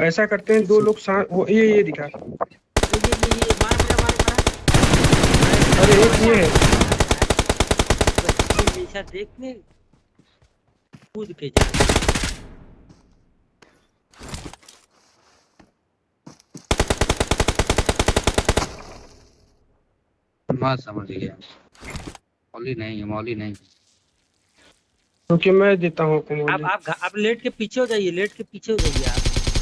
ऐसा करते हैं दो लोग वो ये ये दिखा। अरे एक ये है। देखने। कूद के जा समझ गया। मौली नहीं है मौली नहीं है। क्योंकि मैं देता हूँ आप आप आप लेट के पीछे हो जाइए लेट के पीछे हो जाइए आप।